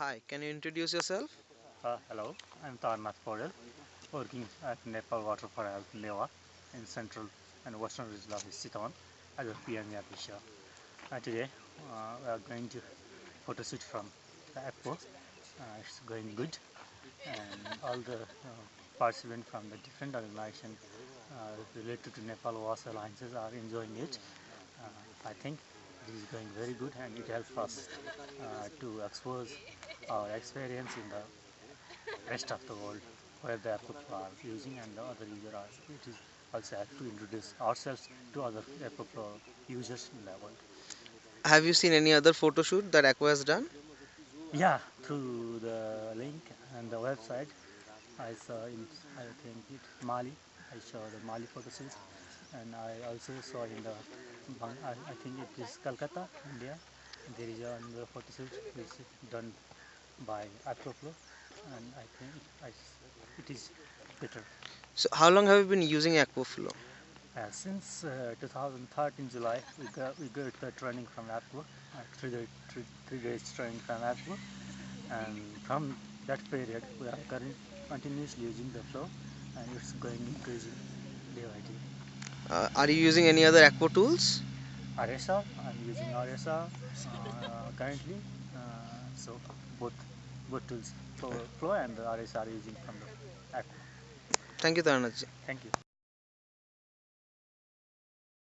Hi, can you introduce yourself? Uh, hello, I'm Tarnath Podel, working at Nepal Water for Health NEWAH in central and western region of Sitawan as a PME official. Uh, today uh, we are going to photo shoot from the Expo. Uh, it's going good and all the uh, participants from the different organizations uh, related to Nepal Water Alliances are enjoying it. Uh, I think it is going very good and it helps us uh, to expose our experience in the rest of the world where the people are using and the other users are. It is also to introduce ourselves to other Akvo users in the world. Have you seen any other photo shoot that Akvo has done? Yeah, through the link and the website, I saw in I think it Mali. I saw the Mali photo shoot, and I also saw in the I, I think it is Calcutta, India. There is another photo shoot which is done by Akvo Flow, and I think I, it is better. So, how long have you been using Akvo Flow? Uh, since uh, 2013 July, we got we got the training from Akvo, uh, three, day, three, three days training from Akvo, and from that period we are current, continuously using the flow, and it's going increasing day by day. Uh, are you using any other Akvo tools? RSR, I'm using RSR uh, currently, uh, so both both tools, flow, and the are using from the Akvo. Thank you, Tarnath ji. Thank you.